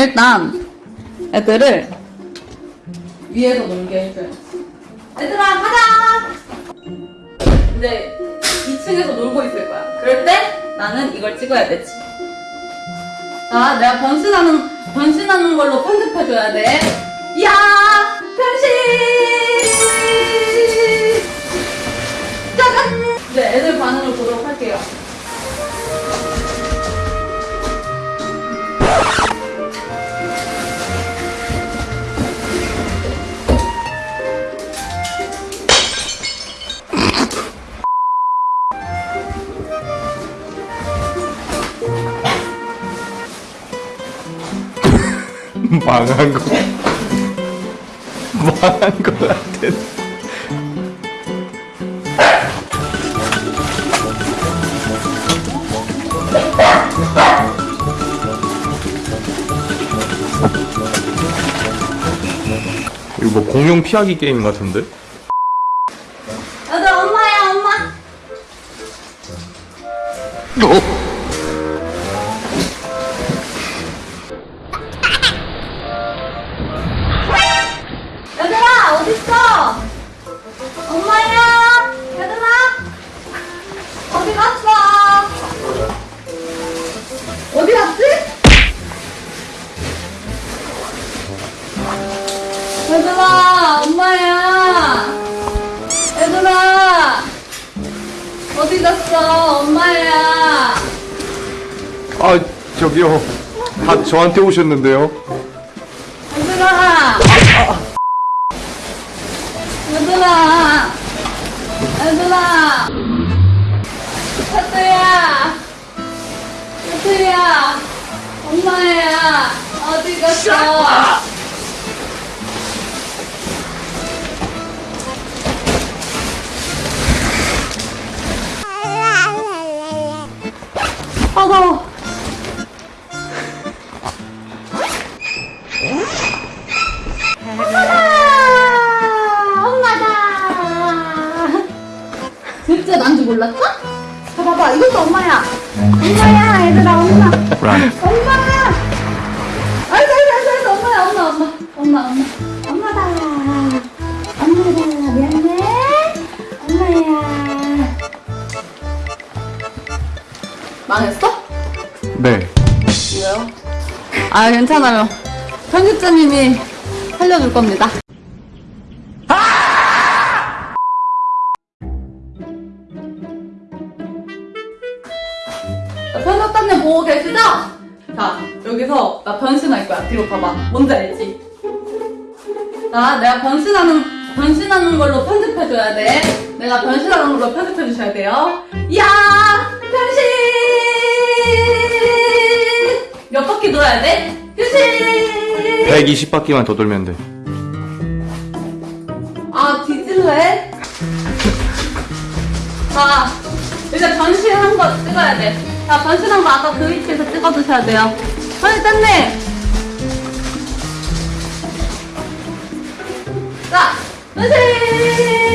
일단 애들을 위에서 놀게 해줘요. 얘들아 가자. 이제 2층에서 놀고 있을 거야. 그럴 때 나는 이걸 찍어야 되지. 자, 내가 변신하는 변신하는 걸로 편집해줘야 돼. 야 변신. 망한 거 망한 거 같아 이거 뭐 공룡 피하기 게임 같은데? 애들 엄마야 엄마. 어? 얘들아 엄마야. 얘들아. 어디 갔어 엄마야? 아 저기요. 다 저한테 오셨는데요. 얘들아. 얘들아. 얘들아. 하트야. 하트야. 엄마야. 어디 갔어 진짜 난줄 몰랐어? 자, 봐봐. 이것도 엄마야. 엄마야, 얘들아, 엄마. 엄마야. 아이고, 아이고, 아이고, 아이고, 엄마야, 엄마, 엄마. 엄마, 엄마. 엄마다. 엄마다. 미안해. 엄마야. 망했어? 네 왜요? 아, 괜찮아요. 편집자님이 살려줄 겁니다. 편집자님 보고 계시죠? 자, 여기서 나 변신할 거야. 뒤로 봐봐. 뭔지 알지? 자, 내가 변신하는, 변신하는 걸로 편집해줘야 돼. 내가 변신하는 걸로 편집해주셔야 돼요. 야! 변신! 몇 바퀴 돌아야 돼? 변신! 120바퀴만 더 돌면 돼 아, 뒤질래? 자, 이제 변신한 거 찍어야 돼. 자, 변신한 거 아까 그 위치에서 찍어주셔야 돼요. 편집자님! 자, 변신!